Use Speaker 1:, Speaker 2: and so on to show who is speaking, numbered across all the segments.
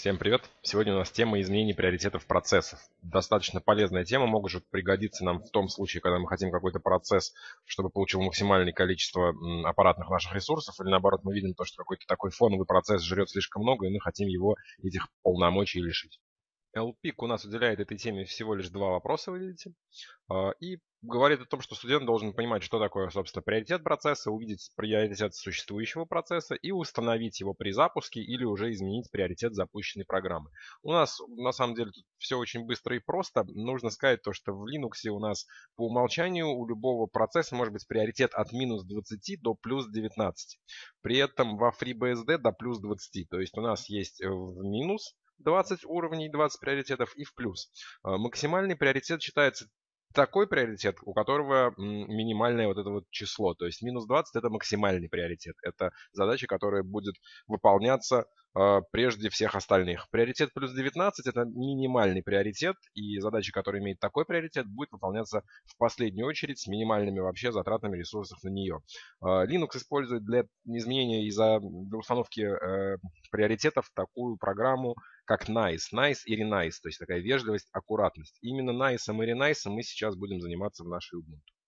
Speaker 1: Всем привет! Сегодня у нас тема изменений приоритетов процессов. Достаточно полезная тема, может пригодиться нам в том случае, когда мы хотим какой-то процесс, чтобы получил максимальное количество аппаратных наших ресурсов, или наоборот мы видим то, что какой-то такой фоновый процесс жрет слишком много, и мы хотим его этих полномочий лишить. LPIC у нас уделяет этой теме всего лишь два вопроса, вы видите, а, и говорит о том, что студент должен понимать, что такое, собственно, приоритет процесса, увидеть приоритет существующего процесса и установить его при запуске или уже изменить приоритет запущенной программы. У нас, на самом деле, тут все очень быстро и просто. Нужно сказать то, что в Linux у нас по умолчанию у любого процесса может быть приоритет от минус 20 до плюс 19. При этом во FreeBSD до плюс 20. То есть у нас есть в минус 20 уровней, 20 приоритетов и в плюс. А, максимальный приоритет считается такой приоритет, у которого минимальное вот это вот число. То есть минус 20 это максимальный приоритет. Это задача, которая будет выполняться прежде всех остальных. Приоритет плюс 19 это минимальный приоритет. И задача, которая имеет такой приоритет, будет выполняться в последнюю очередь с минимальными вообще затратами ресурсов на нее. Э, Linux использует для изменения из-за установки э, приоритетов такую программу, как nice, nice и renice, то есть такая вежливость, аккуратность. Именно nice и renice мы сейчас будем заниматься в нашей Ubuntu.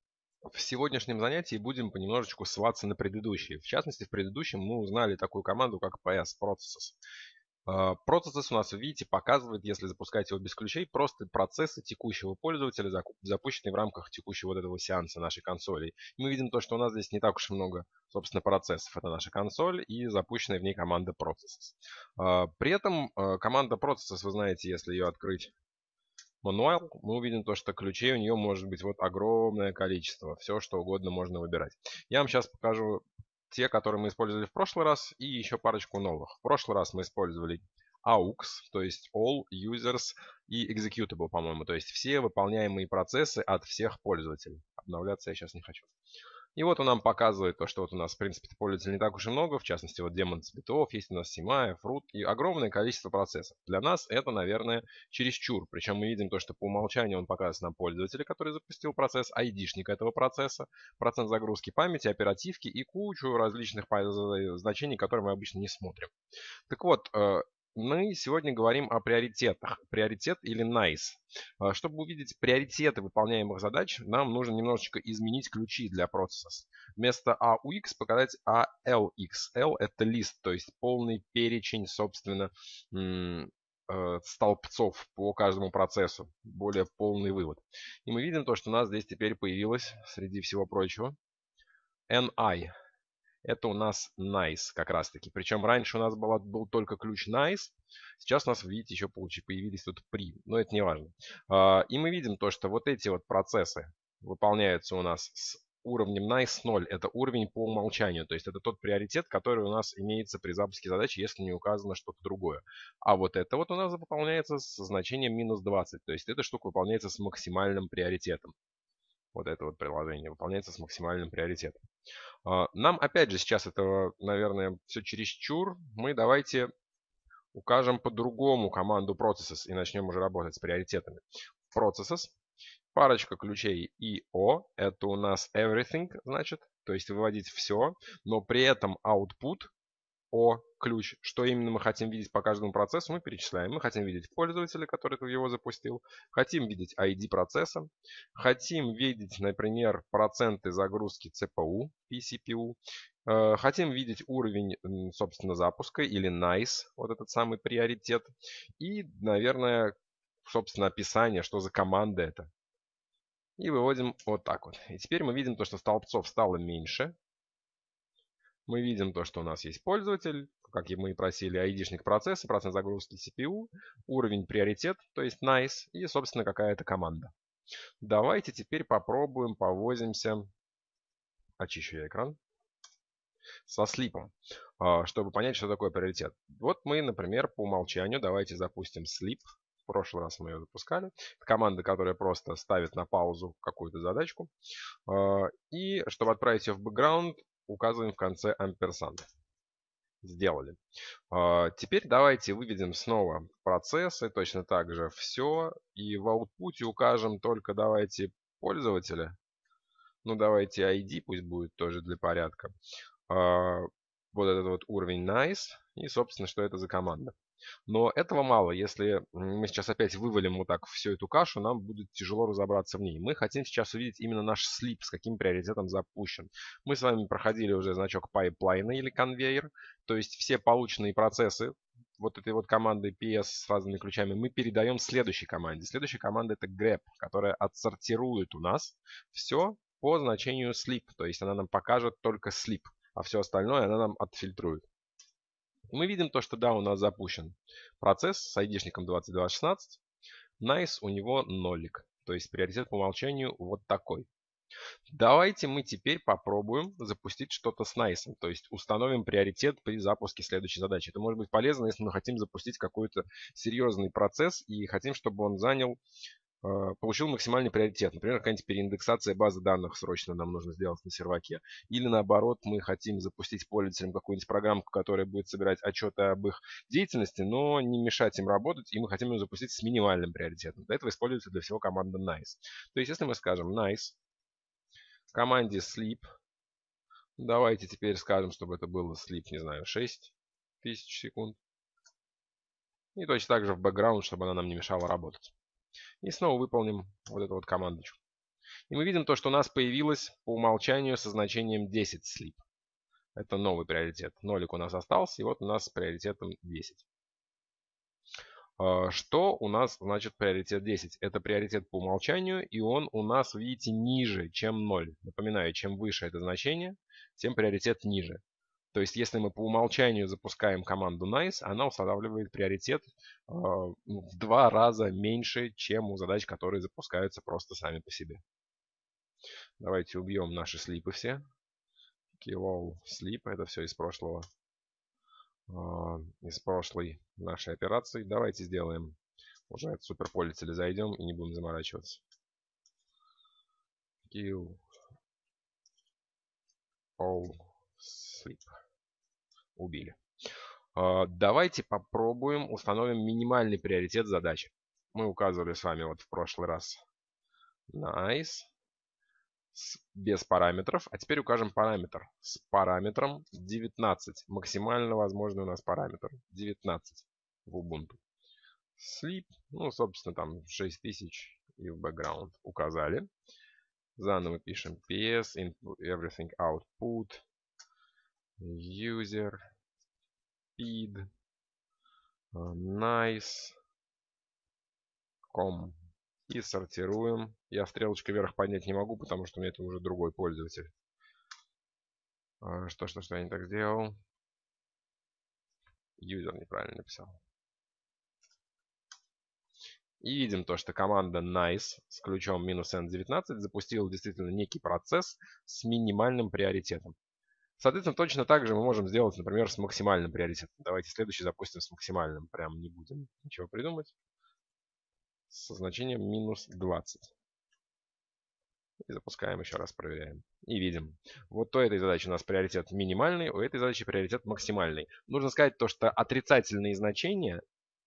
Speaker 1: В сегодняшнем занятии будем понемножечку ссылаться на предыдущие. В частности, в предыдущем мы узнали такую команду, как PS Processes. А, процесс у нас, видите, показывает, если запускать его без ключей, просто процессы текущего пользователя, запущенные в рамках текущего вот этого сеанса нашей консоли. мы видим то, что у нас здесь не так уж много, собственно, процессов. Это наша консоль и запущенная в ней команда Processes. А, при этом а, команда Processes, вы знаете, если ее открыть мануал, мы увидим то, что ключей у нее может быть вот огромное количество. Все, что угодно можно выбирать. Я вам сейчас покажу те, которые мы использовали в прошлый раз, и еще парочку новых. В прошлый раз мы использовали AUX, то есть All Users и Executable, по-моему, то есть все выполняемые процессы от всех пользователей. Обновляться я сейчас не хочу. И вот он нам показывает то, что вот у нас, в принципе, пользователей не так уж и много. В частности, вот демон битов, есть у нас Симая, Fruit и огромное количество процессов. Для нас это, наверное, чересчур. Причем мы видим то, что по умолчанию он показывает нам пользователя, который запустил процесс, айдишник этого процесса, процент загрузки памяти, оперативки и кучу различных значений, которые мы обычно не смотрим. Так вот, э, мы сегодня говорим о приоритетах. Приоритет или nice. А, чтобы увидеть приоритеты выполняемых задач, нам нужно немножечко изменить ключи для процесса. Вместо AUX показать ALX. L это лист, то есть полный перечень, собственно, э, столбцов по каждому процессу. Более полный вывод. И мы видим то, что у нас здесь теперь появилось, среди всего прочего, NI. Это у нас nice как раз таки. Причем раньше у нас был, был только ключ nice. Сейчас у нас, видите, еще появились тут при. Но это не важно. А, и мы видим то, что вот эти вот процессы выполняются у нас с уровнем nice 0. Это уровень по умолчанию. То есть это тот приоритет, который у нас имеется при запуске задачи, если не указано что-то другое. А вот это вот у нас выполняется с значением минус 20. То есть эта штука выполняется с максимальным приоритетом вот это вот приложение выполняется с максимальным приоритетом. А, нам опять же сейчас этого, наверное, все чересчур. Мы давайте укажем по-другому команду processes и начнем уже работать с приоритетами. Processes, парочка ключей IO, это у нас everything, значит, то есть выводить все, но при этом output о ключ, что именно мы хотим видеть по каждому процессу, мы перечисляем. Мы хотим видеть пользователя, который его запустил, хотим видеть ID процесса, хотим видеть, например, проценты загрузки CPU и CPU, хотим видеть уровень, собственно, запуска или NICE, вот этот самый приоритет, и, наверное, собственно, описание, что за команда это. И выводим вот так вот. И теперь мы видим то, что столбцов стало меньше, мы видим то, что у нас есть пользователь, как мы и просили, айдишник процесса, процент загрузки CPU, уровень приоритет, то есть nice, и, собственно, какая-то команда. Давайте теперь попробуем, повозимся. Очищу я экран. Со слипом, а, чтобы понять, что такое приоритет. Вот мы, например, по умолчанию, давайте запустим слип. В прошлый раз мы ее запускали. Это команда, которая просто ставит на паузу какую-то задачку. А, и чтобы отправить ее в бэкграунд, указываем в конце амперсанд. Сделали. А, теперь давайте выведем снова процессы, точно так же все. И в output укажем только давайте пользователя. Ну давайте ID, пусть будет тоже для порядка. А, вот этот вот уровень nice. И собственно, что это за команда. Но этого мало. Если мы сейчас опять вывалим вот так всю эту кашу, нам будет тяжело разобраться в ней. Мы хотим сейчас увидеть именно наш слип, с каким приоритетом запущен. Мы с вами проходили уже значок pipeline или конвейер. То есть все полученные процессы вот этой вот команды PS с разными ключами мы передаем следующей команде. Следующая команда это grep, которая отсортирует у нас все по значению sleep. То есть она нам покажет только sleep, а все остальное она нам отфильтрует. Мы видим то, что да, у нас запущен процесс с айдишником 2216. Nice у него нолик. То есть приоритет по умолчанию вот такой. Давайте мы теперь попробуем запустить что-то с Nice. То есть установим приоритет при запуске следующей задачи. Это может быть полезно, если мы хотим запустить какой-то серьезный процесс и хотим, чтобы он занял получил максимальный приоритет. Например, какая-нибудь переиндексация базы данных срочно нам нужно сделать на серваке. Или наоборот, мы хотим запустить пользователям какую-нибудь программку, которая будет собирать отчеты об их деятельности, но не мешать им работать, и мы хотим ее запустить с минимальным приоритетом. Для этого используется для всего команда nice. То есть, если мы скажем nice, команде sleep, давайте теперь скажем, чтобы это было sleep, не знаю, 6 тысяч секунд. И точно так же в background, чтобы она нам не мешала работать. И снова выполним вот эту вот командочку. И мы видим то, что у нас появилось по умолчанию со значением 10 sleep. Это новый приоритет. Нолик у нас остался, и вот у нас с приоритетом 10. А, что у нас значит приоритет 10? Это приоритет по умолчанию, и он у нас, видите, ниже, чем 0. Напоминаю, чем выше это значение, тем приоритет ниже. То есть, если мы по умолчанию запускаем команду nice, она устанавливает приоритет э, в два раза меньше, чем у задач, которые запускаются просто сами по себе. Давайте убьем наши слипы все. Kill sleep. Это все из прошлого. Э, из прошлой нашей операции. Давайте сделаем уже от суперпользователя зайдем и не будем заморачиваться. Kill all sleep убили. А, давайте попробуем установим минимальный приоритет задачи. Мы указывали с вами вот в прошлый раз. Nice. без параметров. А теперь укажем параметр. С параметром 19. Максимально возможный у нас параметр. 19 в Ubuntu. Sleep. Ну, собственно, там 6000 и в background указали. Заново пишем ps, everything output, user, speed, nice, com. И сортируем. Я стрелочкой вверх поднять не могу, потому что у меня это уже другой пользователь. А, что, что, что я не так сделал? Юзер неправильно написал. И видим то, что команда nice с ключом минус n19 запустила действительно некий процесс с минимальным приоритетом. Соответственно, точно так же мы можем сделать, например, с максимальным приоритетом. Давайте следующий запустим с максимальным. Прям не будем ничего придумать. Со значением минус 20. И запускаем еще раз, проверяем. И видим. Вот у этой задачи у нас приоритет минимальный, у этой задачи приоритет максимальный. Нужно сказать то, что отрицательные значения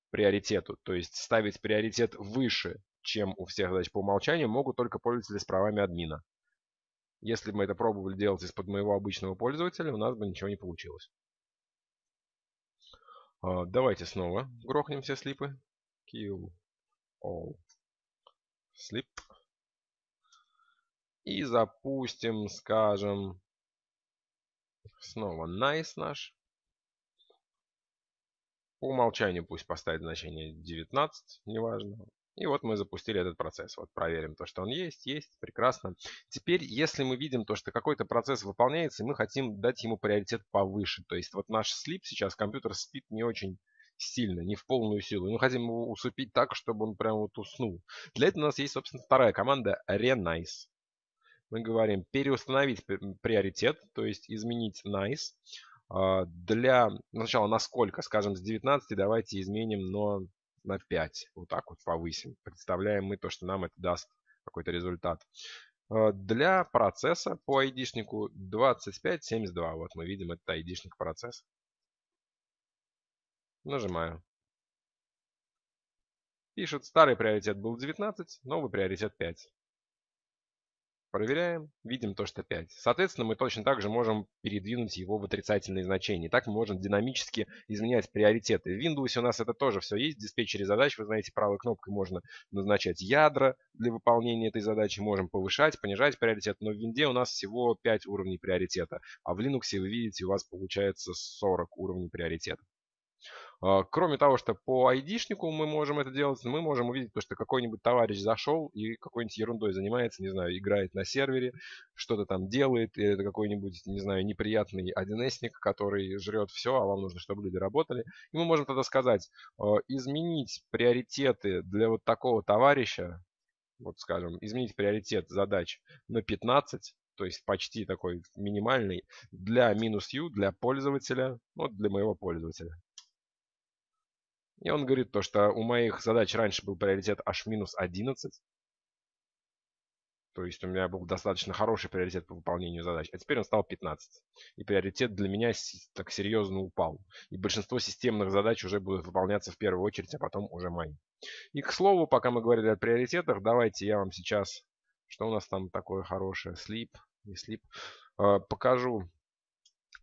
Speaker 1: приоритету, то есть ставить приоритет выше, чем у всех задач по умолчанию, могут только пользователи с правами админа. Если бы мы это пробовали делать из-под моего обычного пользователя, у нас бы ничего не получилось. А, давайте снова грохнем все слипы. Kill all sleep. И запустим, скажем, снова nice наш. По умолчанию пусть поставит значение 19, неважно. И вот мы запустили этот процесс. Вот проверим то, что он есть. Есть. Прекрасно. Теперь, если мы видим то, что какой-то процесс выполняется, мы хотим дать ему приоритет повыше. То есть вот наш слип сейчас, компьютер спит не очень сильно, не в полную силу. Мы хотим его усыпить так, чтобы он прям вот уснул. Для этого у нас есть, собственно, вторая команда renice. Мы говорим переустановить приоритет, то есть изменить nice. А, для, сначала на сколько, скажем, с 19 давайте изменим, но на 5. Вот так вот повысим. Представляем мы то, что нам это даст какой-то результат. Э, для процесса по айдишнику 2572. Вот мы видим этот айдишник процесс. Нажимаю. Пишет, старый приоритет был 19, новый приоритет 5. Проверяем, видим то, что 5. Соответственно, мы точно так же можем передвинуть его в отрицательные значения. Так мы можем динамически изменять приоритеты. В Windows у нас это тоже все есть. В диспетчере задач, вы знаете, правой кнопкой можно назначать ядра для выполнения этой задачи. Можем повышать, понижать приоритет. Но в Винде у нас всего 5 уровней приоритета. А в Linux, вы видите, у вас получается 40 уровней приоритета. А, кроме того, что по айдишнику мы можем это делать, мы можем увидеть то, что какой-нибудь товарищ зашел и какой-нибудь ерундой занимается, не знаю, играет на сервере, что-то там делает, или это какой-нибудь, не знаю, неприятный 1С, который жрет все, а вам нужно, чтобы люди работали. И мы можем тогда сказать, а, изменить приоритеты для вот такого товарища, вот скажем, изменить приоритет задач на 15, то есть почти такой минимальный, для минус U, для пользователя, вот для моего пользователя. И он говорит то, что у моих задач раньше был приоритет аж минус 11. То есть у меня был достаточно хороший приоритет по выполнению задач. А теперь он стал 15. И приоритет для меня так серьезно упал. И большинство системных задач уже будут выполняться в первую очередь, а потом уже мои. И к слову, пока мы говорили о приоритетах, давайте я вам сейчас, что у нас там такое хорошее, sleep, не sleep, э, покажу.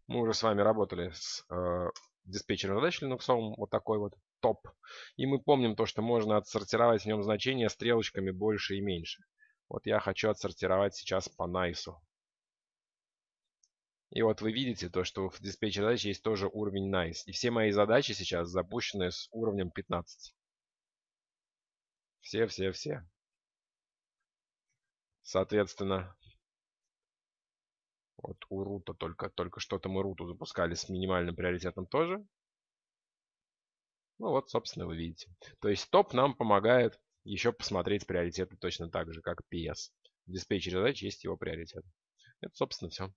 Speaker 1: Мы уже с вами работали с э, диспетчером задач Linux, вот такой вот топ. И мы помним то, что можно отсортировать в нем значения стрелочками больше и меньше. Вот я хочу отсортировать сейчас по nice. И вот вы видите то, что в диспетчере задач есть тоже уровень nice. И все мои задачи сейчас запущены с уровнем 15. Все, все, все. Соответственно, вот у рута только, только что-то мы руту запускали с минимальным приоритетом тоже. Ну вот, собственно, вы видите. То есть топ нам помогает еще посмотреть приоритеты точно так же, как PS. В диспетчере задач есть его приоритет. Это, собственно, все.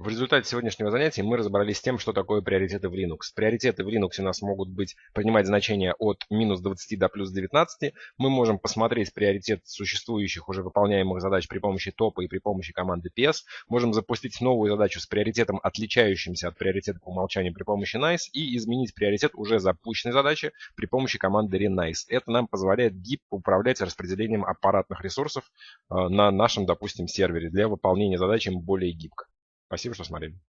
Speaker 1: В результате сегодняшнего занятия мы разобрались с тем, что такое приоритеты в Linux. Приоритеты в Linux у нас могут быть принимать значения от минус 20 до плюс 19. Мы можем посмотреть приоритет существующих уже выполняемых задач при помощи топа и при помощи команды PS. Можем запустить новую задачу с приоритетом, отличающимся от приоритета по умолчанию при помощи nice и изменить приоритет уже запущенной задачи при помощи команды renice. Это нам позволяет гибко управлять распределением аппаратных ресурсов э, на нашем, допустим, сервере для выполнения задач более гибко. Спасибо, что смотрели.